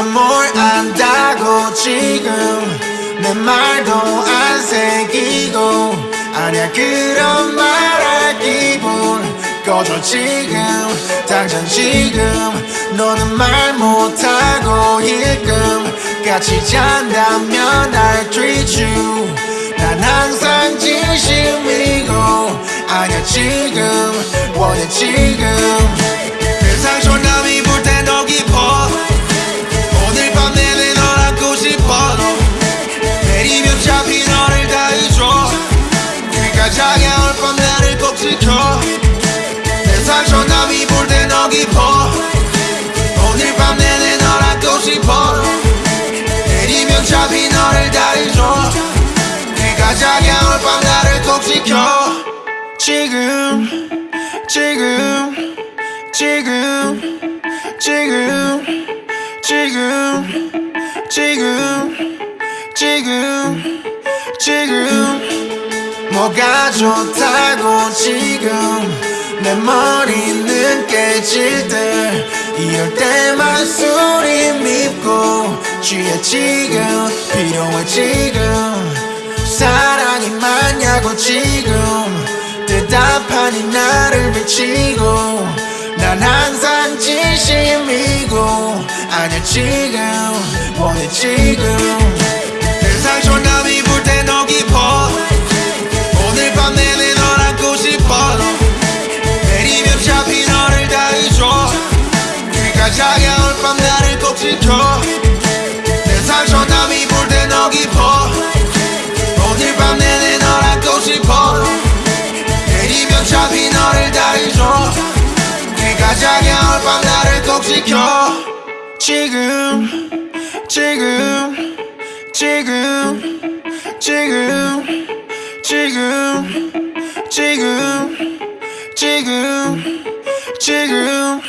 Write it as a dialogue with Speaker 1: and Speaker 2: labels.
Speaker 1: 넌 뭘 안다고 지금 내 말도 안 새기고 아니야 그런 말할 기분 꺼져 지금. 당장 지금 너는 말 못하고 일금 같이 잔다면 I treat you. 난 항상 진심이고 아니야 지금 원해 지금 그러니까 자야올 밤 나를 꼭 지켜. 지금 지금 지금 지금 지금 지금 지금 지금. 뭐가 좋다고 지금 내 머리는 깨질 때 이럴 때만 술이 밉고 취해 지금 필요해 지금 지금 대답하니 나를 비치고 난 항상 진심이고 아니야 지금 원해 지금 꼭 지켜. 지금 지금 지금 지금 지금 지금 지금 지금